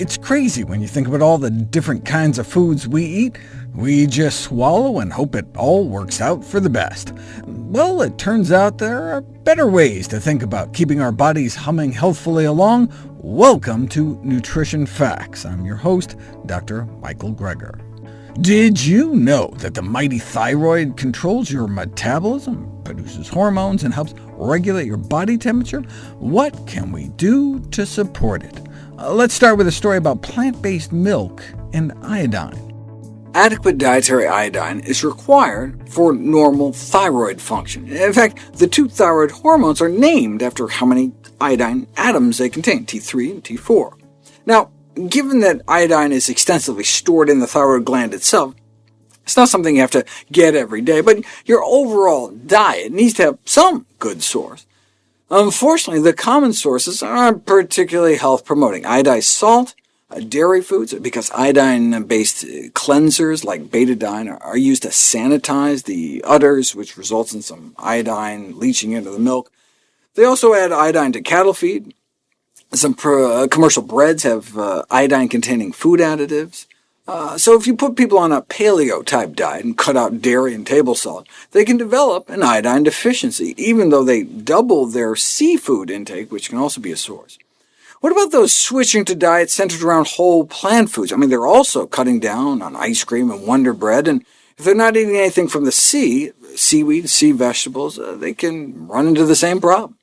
It's crazy when you think about all the different kinds of foods we eat. We just swallow and hope it all works out for the best. Well, it turns out there are better ways to think about keeping our bodies humming healthfully along. Welcome to Nutrition Facts. I'm your host, Dr. Michael Greger. Did you know that the mighty thyroid controls your metabolism, produces hormones, and helps regulate your body temperature? What can we do to support it? Uh, let's start with a story about plant-based milk and iodine. Adequate dietary iodine is required for normal thyroid function. In fact, the two thyroid hormones are named after how many iodine atoms they contain, T3 and T4. Now, given that iodine is extensively stored in the thyroid gland itself, it's not something you have to get every day, but your overall diet needs to have some good source. Unfortunately, the common sources aren't particularly health-promoting. Iodized salt, uh, dairy foods, because iodine-based cleansers like betadine are used to sanitize the udders, which results in some iodine leaching into the milk. They also add iodine to cattle feed, some uh, commercial breads have uh, iodine-containing food additives. Uh, so if you put people on a paleo-type diet and cut out dairy and table salt, they can develop an iodine deficiency, even though they double their seafood intake, which can also be a source. What about those switching to diets centered around whole plant foods? I mean, they're also cutting down on ice cream and Wonder Bread, and if they're not eating anything from the sea, seaweed, sea vegetables, uh, they can run into the same problem.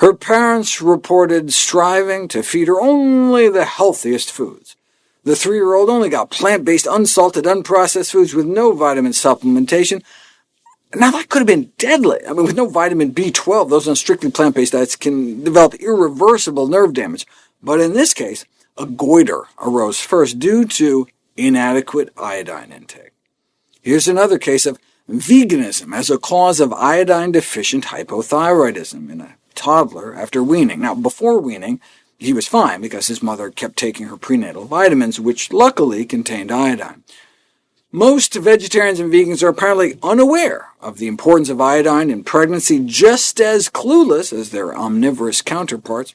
Her parents reported striving to feed her only the healthiest foods. The three-year-old only got plant-based, unsalted, unprocessed foods with no vitamin supplementation. Now, that could have been deadly. I mean, with no vitamin B12, those on strictly plant-based diets can develop irreversible nerve damage. But in this case, a goiter arose first due to inadequate iodine intake. Here's another case of veganism as a cause of iodine-deficient hypothyroidism in a toddler after weaning. Now, before weaning, he was fine because his mother kept taking her prenatal vitamins, which luckily contained iodine. Most vegetarians and vegans are apparently unaware of the importance of iodine in pregnancy, just as clueless as their omnivorous counterparts.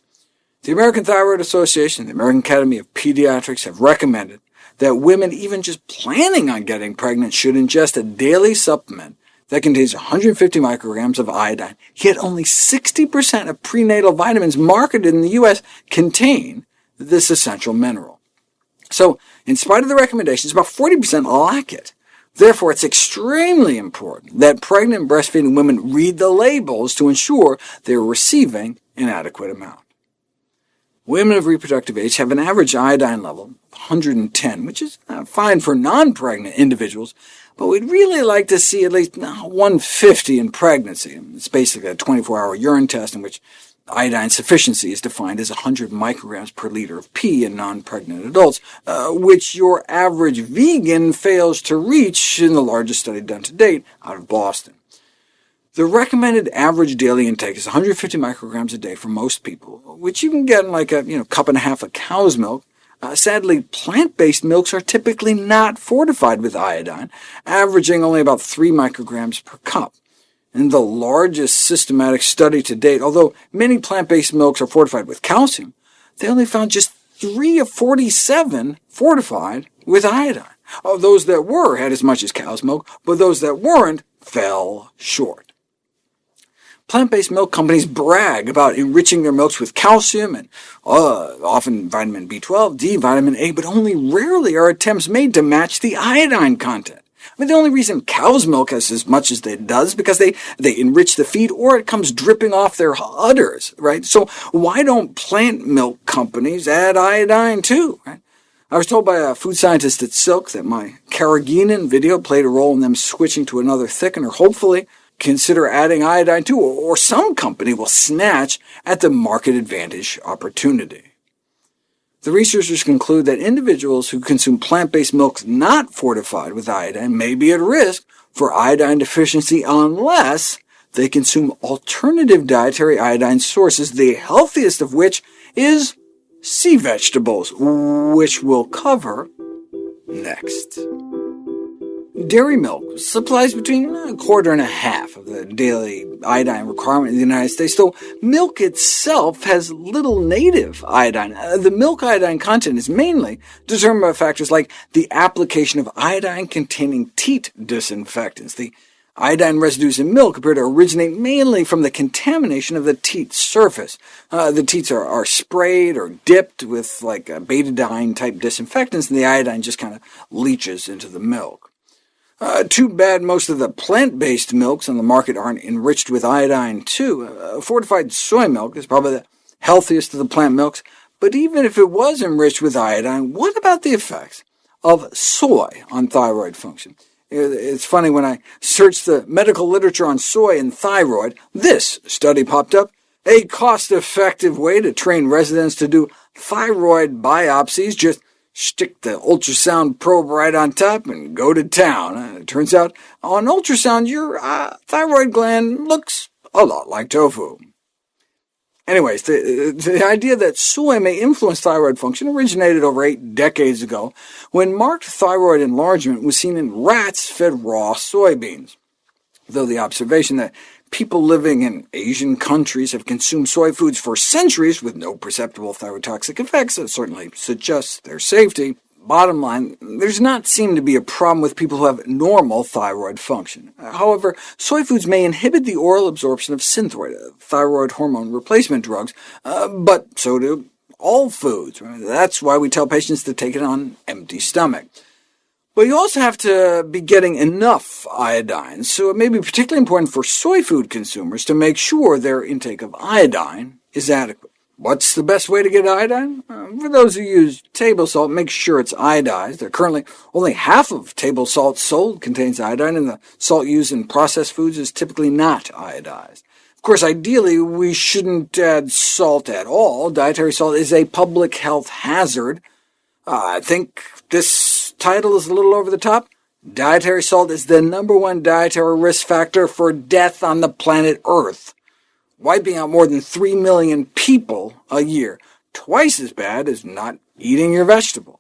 The American Thyroid Association and the American Academy of Pediatrics have recommended that women even just planning on getting pregnant should ingest a daily supplement that contains 150 micrograms of iodine, yet only 60% of prenatal vitamins marketed in the U.S. contain this essential mineral. So, in spite of the recommendations, about 40% lack it. Therefore, it's extremely important that pregnant breastfeeding women read the labels to ensure they are receiving an adequate amount. Women of reproductive age have an average iodine level of 110, which is uh, fine for non-pregnant individuals, but we'd really like to see at least 150 in pregnancy. It's basically a 24-hour urine test in which iodine sufficiency is defined as 100 micrograms per liter of pee in non-pregnant adults, uh, which your average vegan fails to reach in the largest study done to date out of Boston. The recommended average daily intake is 150 micrograms a day for most people, which you can get in like a you know, cup and a half of cow's milk, uh, sadly, plant-based milks are typically not fortified with iodine, averaging only about 3 micrograms per cup. In the largest systematic study to date, although many plant-based milks are fortified with calcium, they only found just 3 of 47 fortified with iodine. Oh, those that were had as much as cow's milk, but those that weren't fell short. Plant-based milk companies brag about enriching their milks with calcium and uh, often vitamin B12, D, vitamin A, but only rarely are attempts made to match the iodine content. I mean, the only reason cow's milk has as much as it does is because they, they enrich the feed, or it comes dripping off their udders, right? So why don't plant milk companies add iodine too? Right? I was told by a food scientist at Silk that my carrageenan video played a role in them switching to another thickener. Hopefully, consider adding iodine too, or some company will snatch at the market advantage opportunity. The researchers conclude that individuals who consume plant-based milks not fortified with iodine may be at risk for iodine deficiency unless they consume alternative dietary iodine sources, the healthiest of which is sea vegetables, which we'll cover next. Dairy milk supplies between a quarter and a half of the daily iodine requirement in the United States, though milk itself has little native iodine. Uh, the milk iodine content is mainly determined by factors like the application of iodine-containing teat disinfectants. The Iodine residues in milk appear to originate mainly from the contamination of the teat surface. Uh, the teats are, are, sprayed or dipped with like betadine-type disinfectants, and the iodine just kind of leaches into the milk. Uh, too bad most of the plant-based milks on the market aren't enriched with iodine, too. Uh, fortified soy milk is probably the healthiest of the plant milks, but even if it was enriched with iodine, what about the effects of soy on thyroid function? It's funny, when I searched the medical literature on soy and thyroid, this study popped up, a cost-effective way to train residents to do thyroid biopsies. Just stick the ultrasound probe right on top and go to town. Uh, it turns out, on ultrasound, your uh, thyroid gland looks a lot like tofu. Anyways, the, the idea that soy may influence thyroid function originated over eight decades ago, when marked thyroid enlargement was seen in rats fed raw soybeans, though the observation that people living in Asian countries have consumed soy foods for centuries with no perceptible thyrotoxic effects That certainly suggests their safety. Bottom line, there's not seem to be a problem with people who have normal thyroid function. However, soy foods may inhibit the oral absorption of Synthroid, thyroid hormone replacement drugs, uh, but so do all foods. That's why we tell patients to take it on empty stomach. But you also have to be getting enough iodine, so it may be particularly important for soy food consumers to make sure their intake of iodine is adequate. What's the best way to get iodine? Uh, for those who use table salt, make sure it's iodized. There currently only half of table salt sold contains iodine, and the salt used in processed foods is typically not iodized. Of course, ideally, we shouldn't add salt at all. Dietary salt is a public health hazard. Uh, I think this title is a little over the top. Dietary salt is the number one dietary risk factor for death on the planet Earth wiping out more than 3 million people a year, twice as bad as not eating your vegetables.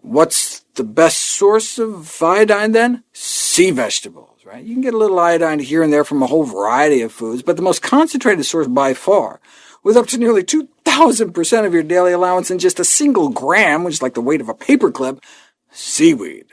What's the best source of iodine, then? Sea vegetables. Right? You can get a little iodine here and there from a whole variety of foods, but the most concentrated source by far, with up to nearly 2,000% of your daily allowance in just a single gram, which is like the weight of a paperclip, seaweed.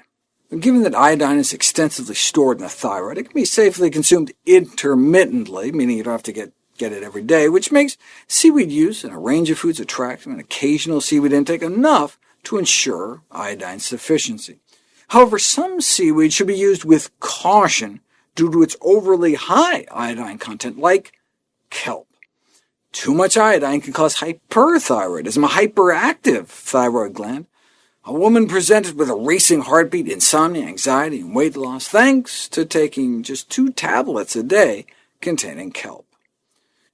Given that iodine is extensively stored in the thyroid, it can be safely consumed intermittently, meaning you don't have to get, get it every day, which makes seaweed use in a range of foods attractive and occasional seaweed intake enough to ensure iodine sufficiency. However, some seaweed should be used with caution due to its overly high iodine content, like kelp. Too much iodine can cause hyperthyroidism, a hyperactive thyroid gland, a woman presented with a racing heartbeat, insomnia, anxiety, and weight loss, thanks to taking just two tablets a day containing kelp.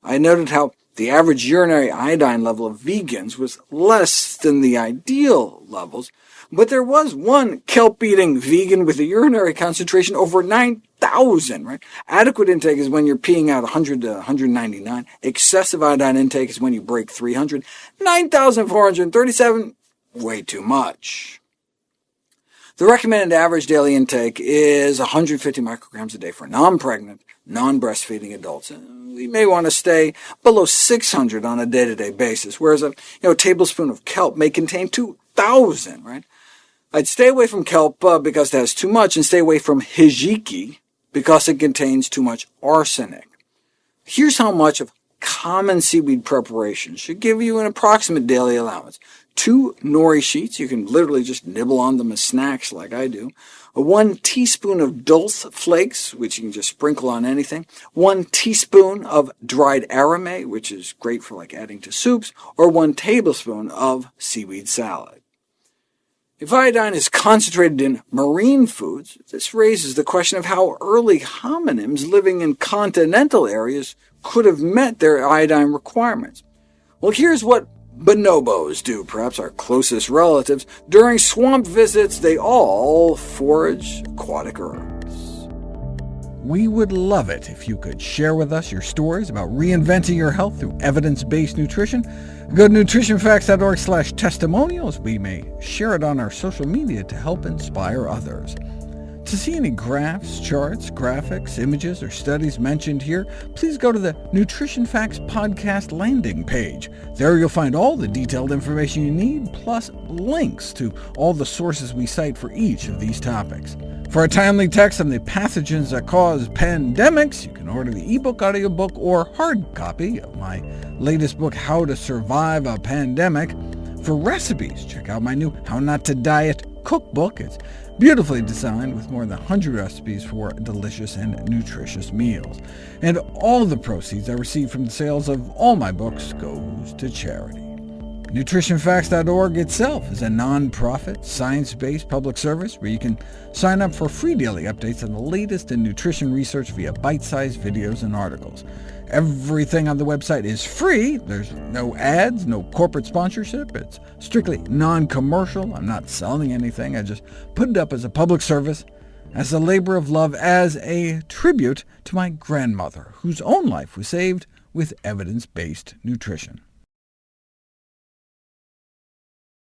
I noted how the average urinary iodine level of vegans was less than the ideal levels, but there was one kelp-eating vegan with a urinary concentration over 9,000. Right? Adequate intake is when you're peeing out 100 to 199. Excessive iodine intake is when you break 300. 9,437 way too much. The recommended average daily intake is 150 micrograms a day for non-pregnant, non-breastfeeding adults. We may want to stay below 600 on a day-to-day -day basis, whereas a you know, tablespoon of kelp may contain 2,000. Right? I'd stay away from kelp uh, because it has too much, and stay away from hijiki because it contains too much arsenic. Here's how much of common seaweed preparation should give you an approximate daily allowance. Two nori sheets, you can literally just nibble on them as snacks like I do, one teaspoon of dulse flakes, which you can just sprinkle on anything, one teaspoon of dried arame, which is great for like adding to soups, or one tablespoon of seaweed salad. If iodine is concentrated in marine foods, this raises the question of how early hominins living in continental areas could have met their iodine requirements. Well, here's what bonobos do, perhaps our closest relatives. During swamp visits, they all forage aquatic herbs. We would love it if you could share with us your stories about reinventing your health through evidence-based nutrition. Go to nutritionfacts.org slash testimonials. We may share it on our social media to help inspire others. To see any graphs, charts, graphics, images, or studies mentioned here, please go to the Nutrition Facts podcast landing page. There you'll find all the detailed information you need, plus links to all the sources we cite for each of these topics. For a timely text on the pathogens that cause pandemics, you can order the ebook, audiobook, or hard copy of my latest book, How to Survive a Pandemic. For recipes, check out my new How Not to Diet cookbook. It's beautifully designed with more than 100 recipes for delicious and nutritious meals. And all the proceeds I receive from the sales of all my books goes to charity. NutritionFacts.org itself is a non-profit, science-based public service where you can sign up for free daily updates on the latest in nutrition research via bite-sized videos and articles. Everything on the website is free. There's no ads, no corporate sponsorship. It's strictly non-commercial. I'm not selling anything. I just put it up as a public service, as a labor of love, as a tribute to my grandmother, whose own life was saved with evidence-based nutrition.